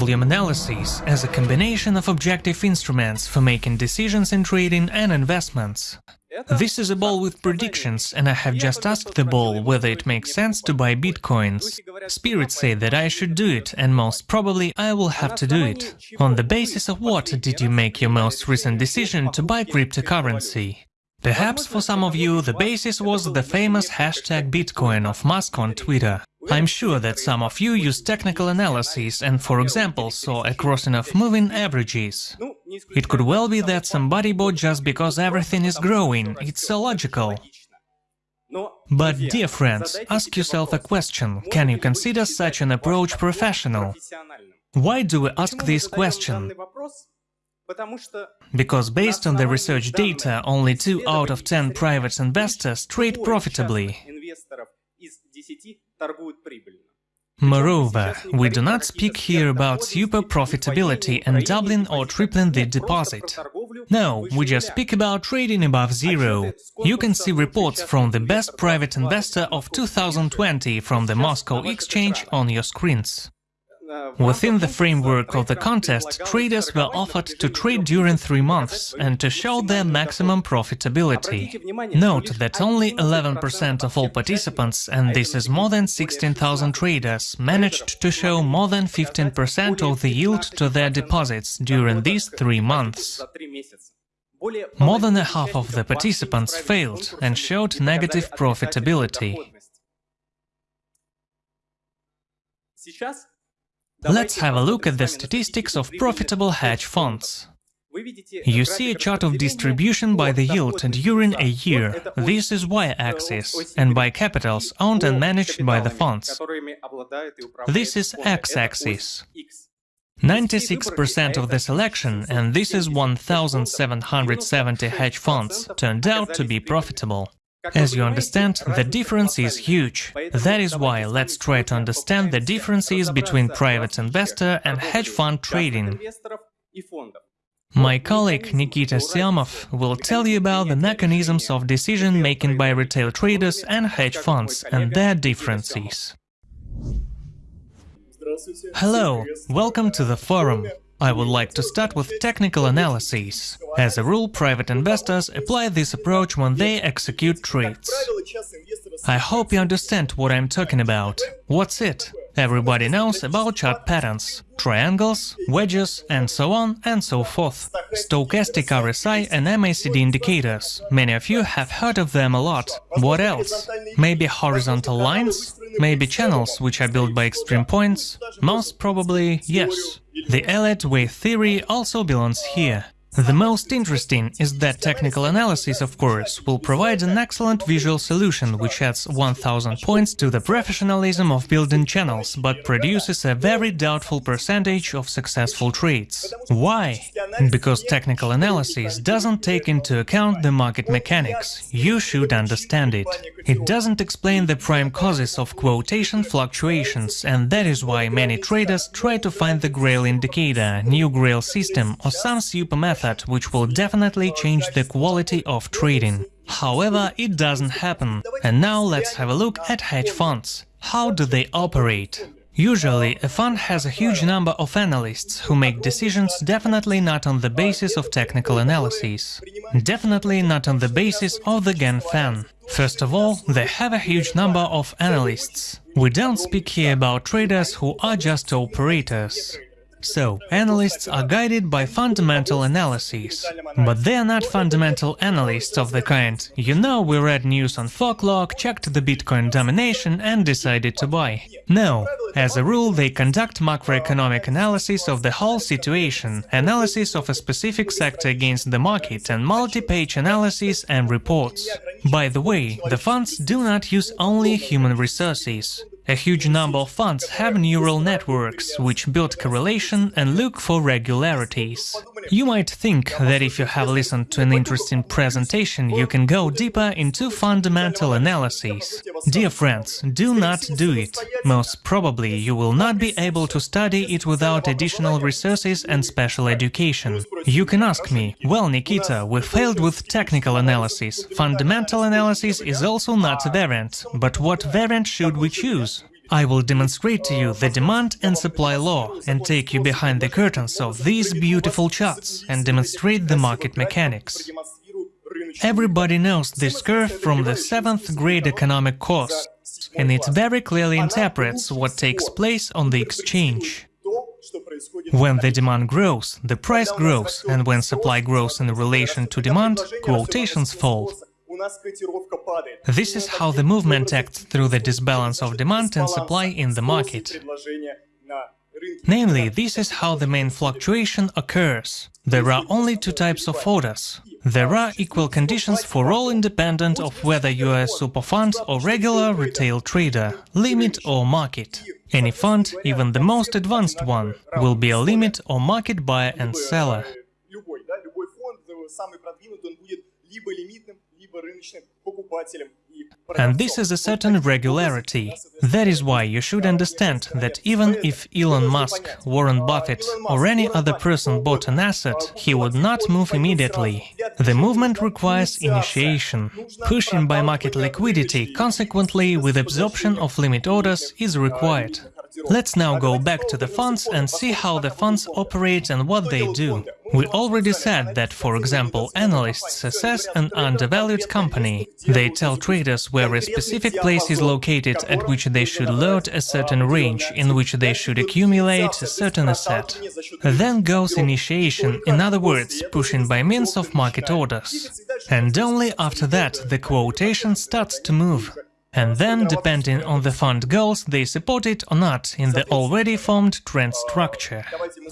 volume analysis as a combination of objective instruments for making decisions in trading and investments. This is a ball with predictions, and I have just asked the ball whether it makes sense to buy bitcoins. Spirits say that I should do it, and most probably I will have to do it. On the basis of what did you make your most recent decision to buy cryptocurrency? Perhaps for some of you the basis was the famous hashtag Bitcoin of Musk on Twitter. I'm sure that some of you use technical analysis and, for example, saw a crossing of moving averages. It could well be that somebody bought just because everything is growing, it's illogical. But, dear friends, ask yourself a question, can you consider such an approach professional? Why do we ask this question? Because based on the research data, only 2 out of 10 private investors trade profitably. Moreover, we do not speak here about super profitability and doubling or tripling the deposit. No, we just speak about trading above zero. You can see reports from the best private investor of 2020 from the Moscow Exchange on your screens. Within the framework of the contest, traders were offered to trade during three months and to show their maximum profitability. Note that only 11% of all participants, and this is more than 16,000 traders, managed to show more than 15% of the yield to their deposits during these three months. More than a half of the participants failed and showed negative profitability. Let's have a look at the statistics of profitable hedge funds. You see a chart of distribution by the yield and during a year. This is y-axis, and by capitals owned and managed by the funds. This is x-axis. 96% of the selection, and this is 1,770 hedge funds, turned out to be profitable. As you understand, the difference is huge. That is why let's try to understand the differences between private investor and hedge fund trading. My colleague Nikita Syamov will tell you about the mechanisms of decision-making by retail traders and hedge funds and their differences. Hello, welcome to the forum. I would like to start with technical analysis. As a rule, private investors apply this approach when they execute trades. I hope you understand what I'm talking about. What's it? Everybody knows about chart patterns, triangles, wedges, and so on and so forth. Stochastic RSI and MACD indicators. Many of you have heard of them a lot. What else? Maybe horizontal lines? Maybe channels which are built by extreme points? Most probably, yes. The Elliott wave theory also belongs here. The most interesting is that technical analysis, of course, will provide an excellent visual solution which adds 1000 points to the professionalism of building channels, but produces a very doubtful percentage of successful trades. Why? Because technical analysis doesn't take into account the market mechanics. You should understand it. It doesn't explain the prime causes of quotation fluctuations, and that is why many traders try to find the Grail indicator, new Grail system or some super method which will definitely change the quality of trading. However, it doesn't happen. And now let's have a look at hedge funds. How do they operate? Usually, a fund has a huge number of analysts who make decisions definitely not on the basis of technical analysis. Definitely not on the basis of the Gann fan. First of all, they have a huge number of analysts. We don't speak here about traders who are just operators. So, analysts are guided by fundamental analyses. But they are not fundamental analysts of the kind, you know, we read news on Forklog, checked the Bitcoin domination and decided to buy. No, as a rule they conduct macroeconomic analysis of the whole situation, analysis of a specific sector against the market and multi-page analysis and reports. By the way, the funds do not use only human resources. A huge number of funds have neural networks, which build correlation and look for regularities. You might think that if you have listened to an interesting presentation, you can go deeper into fundamental analyses. Dear friends, do not do it. Most probably you will not be able to study it without additional resources and special education. You can ask me, well, Nikita, we failed with technical analysis. Fundamental analysis is also not a variant. But what variant should we choose? I will demonstrate to you the demand and supply law and take you behind the curtains of these beautiful charts and demonstrate the market mechanics. Everybody knows this curve from the seventh grade economic course, and it very clearly interprets what takes place on the exchange. When the demand grows, the price grows, and when supply grows in relation to demand, quotations fall. This is how the movement acts through the disbalance of demand and supply in the market. Namely, this is how the main fluctuation occurs. There are only two types of orders. There are equal conditions for all independent of whether you are a super fund or regular retail trader, limit or market. Any fund, even the most advanced one, will be a limit or market buyer and seller. And this is a certain regularity. That is why you should understand that even if Elon Musk, Warren Buffett or any other person bought an asset, he would not move immediately. The movement requires initiation. Pushing by market liquidity, consequently with absorption of limit orders, is required. Let's now go back to the funds and see how the funds operate and what they do. We already said that, for example, analysts assess an undervalued company. They tell traders where a specific place is located at which they should load a certain range, in which they should accumulate a certain asset. Then goes initiation, in other words, pushing by means of market orders. And only after that the quotation starts to move. And then, depending on the fund goals, they support it or not in the already formed trend structure.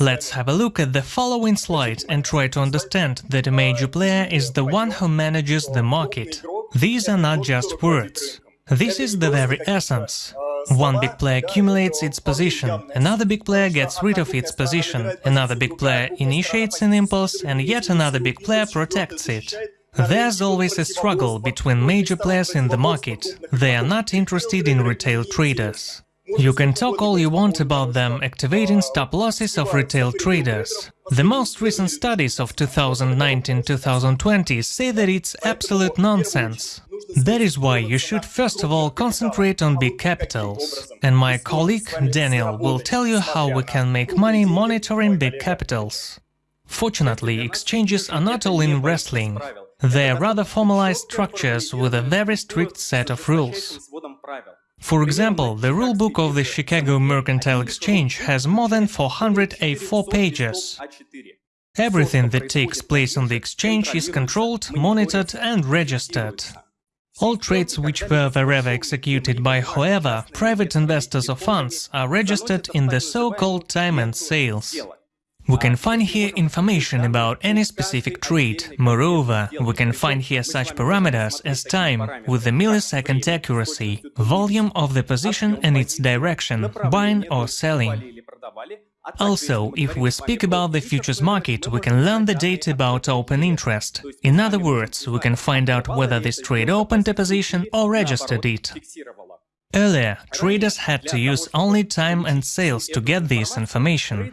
Let's have a look at the following slide and try to understand that a major player is the one who manages the market. These are not just words. This is the very essence. One big player accumulates its position, another big player gets rid of its position, another big player initiates an impulse, and yet another big player protects it. There's always a struggle between major players in the market. They are not interested in retail traders. You can talk all you want about them activating stop losses of retail traders. The most recent studies of 2019-2020 say that it's absolute nonsense. That is why you should first of all concentrate on big capitals. And my colleague Daniel will tell you how we can make money monitoring big capitals. Fortunately, exchanges are not all in wrestling. They are rather formalized structures with a very strict set of rules. For example, the rulebook of the Chicago Mercantile Exchange has more than 400 A4 pages. Everything that takes place on the exchange is controlled, monitored and registered. All trades which were wherever executed by whoever, private investors or funds, are registered in the so-called time and sales. We can find here information about any specific trade. Moreover, we can find here such parameters as time with the millisecond accuracy, volume of the position and its direction, buying or selling. Also, if we speak about the futures market, we can learn the data about open interest. In other words, we can find out whether this trade opened a position or registered it. Earlier, traders had to use only time and sales to get this information.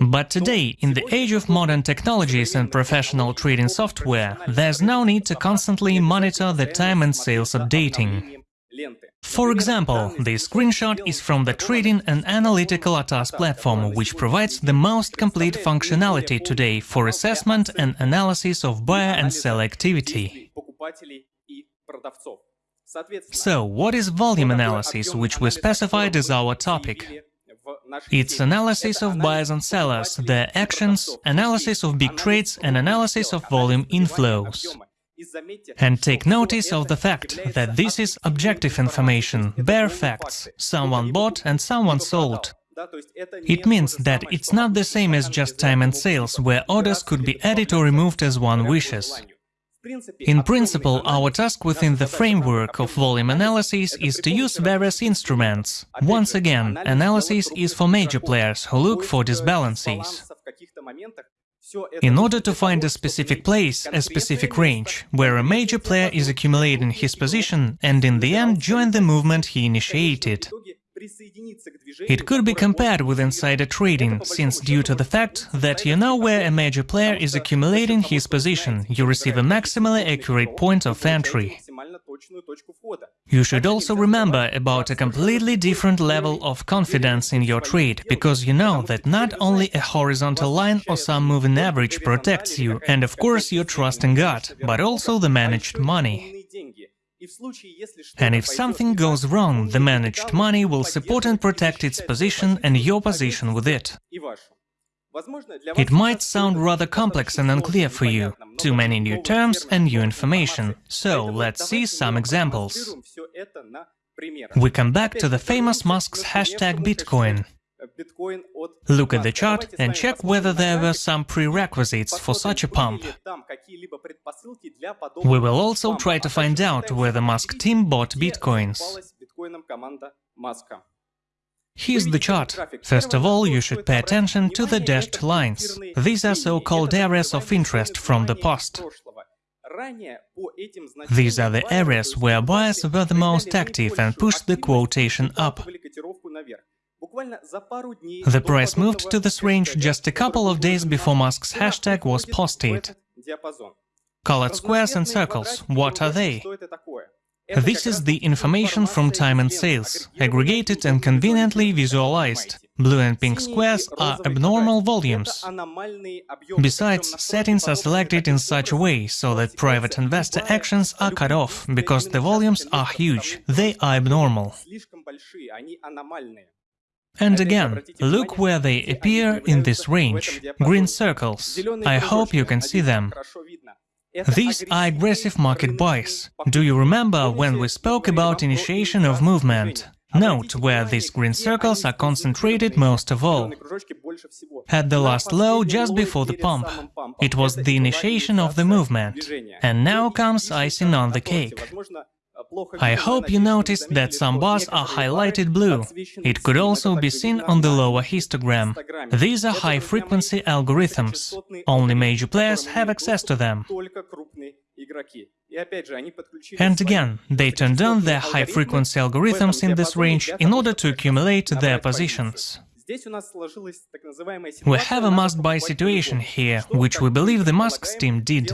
But today, in the age of modern technologies and professional trading software, there's no need to constantly monitor the time and sales updating. For example, this screenshot is from the Trading and Analytical ATAS platform, which provides the most complete functionality today for assessment and analysis of buyer and seller activity. So, what is volume analysis, which we specified as our topic? It's analysis of buyers and sellers, their actions, analysis of big trades and analysis of volume inflows. And take notice of the fact that this is objective information, bare facts, someone bought and someone sold. It means that it's not the same as just time and sales, where orders could be added or removed as one wishes. In principle, our task within the framework of volume analysis is to use various instruments. Once again, analysis is for major players who look for disbalances. In order to find a specific place, a specific range, where a major player is accumulating his position and in the end join the movement he initiated. It could be compared with insider trading, since due to the fact that you know where a major player is accumulating his position, you receive a maximally accurate point of entry. You should also remember about a completely different level of confidence in your trade, because you know that not only a horizontal line or some moving average protects you, and of course your trust in God, but also the managed money. And if something goes wrong, the managed money will support and protect its position and your position with it. It might sound rather complex and unclear for you, too many new terms and new information, so let's see some examples. We come back to the famous Musk's hashtag Bitcoin. Look at the chart and check whether there were some prerequisites for such a pump. We will also try to find out where the Musk team bought bitcoins. Here's the chart. First of all, you should pay attention to the dashed lines. These are so-called areas of interest from the past. These are the areas where buyers were the most active and pushed the quotation up. The price moved to this range just a couple of days before Musk's hashtag was posted. Colored squares and circles, what are they? This is the information from time and sales, aggregated and conveniently visualized. Blue and pink squares are abnormal volumes. Besides, settings are selected in such a way so that private investor actions are cut off, because the volumes are huge, they are abnormal. And again, look where they appear in this range, green circles. I hope you can see them. These are aggressive market buys. Do you remember when we spoke about initiation of movement? Note where these green circles are concentrated most of all. At the last low, just before the pump. It was the initiation of the movement. And now comes icing on the cake. I hope you noticed that some bars are highlighted blue. It could also be seen on the lower histogram. These are high-frequency algorithms. Only major players have access to them. And again, they turned on their high-frequency algorithms in this range in order to accumulate their positions. We have a must-buy situation here, which we believe the Musk's team did.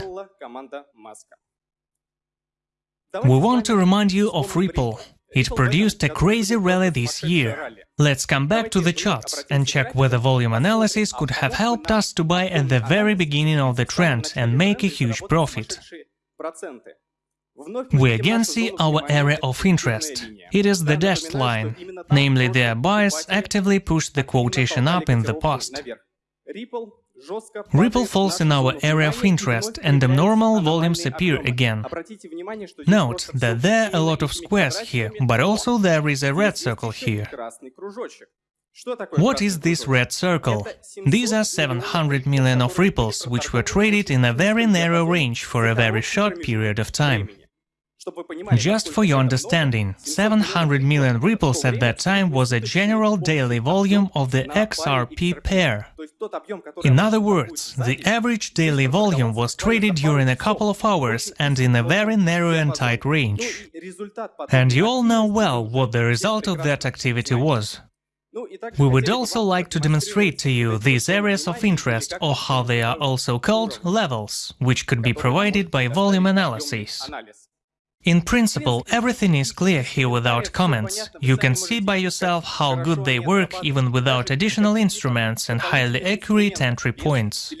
We want to remind you of Ripple. It produced a crazy rally this year. Let's come back to the charts and check whether volume analysis could have helped us to buy at the very beginning of the trend and make a huge profit. We again see our area of interest. It is the dashed line, namely their buyers actively pushed the quotation up in the past. Ripple falls in our area of interest and abnormal volumes appear again. Note that there are a lot of squares here, but also there is a red circle here. What is this red circle? These are 700 million of ripples, which were traded in a very narrow range for a very short period of time. Just for your understanding, 700 million ripples at that time was a general daily volume of the XRP pair. In other words, the average daily volume was traded during a couple of hours and in a very narrow and tight range. And you all know well what the result of that activity was. We would also like to demonstrate to you these areas of interest, or how they are also called, levels, which could be provided by volume analysis. In principle, everything is clear here without comments. You can see by yourself how good they work even without additional instruments and highly accurate entry points.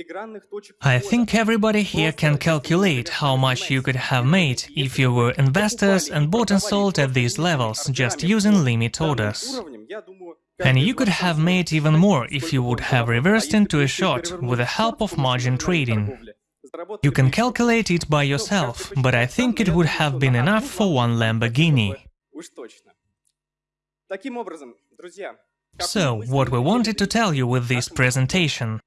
I think everybody here can calculate how much you could have made if you were investors and bought and sold at these levels just using limit orders. And you could have made even more if you would have reversed into a short with the help of margin trading. You can calculate it by yourself, but I think it would have been enough for one Lamborghini. So, what we wanted to tell you with this presentation.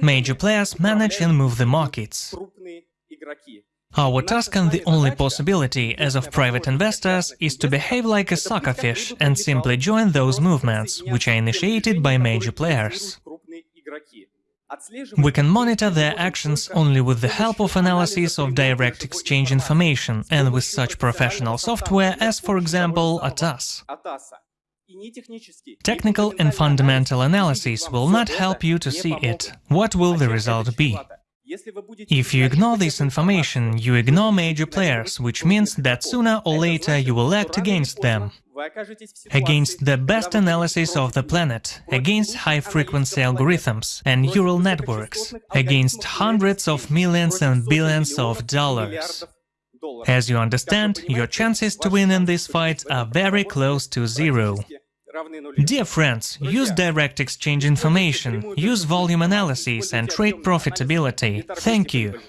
Major players manage and move the markets. Our task and the only possibility as of private investors is to behave like a suckerfish and simply join those movements, which are initiated by major players. We can monitor their actions only with the help of analysis of direct exchange information and with such professional software as, for example, ATAS. Technical and fundamental analysis will not help you to see it. What will the result be? If you ignore this information, you ignore major players, which means that sooner or later you will act against them. Against the best analysis of the planet, against high-frequency algorithms and neural networks, against hundreds of millions and billions of dollars. As you understand, your chances to win in this fight are very close to zero. Dear friends, use direct exchange information, use volume analysis and trade profitability. Thank you.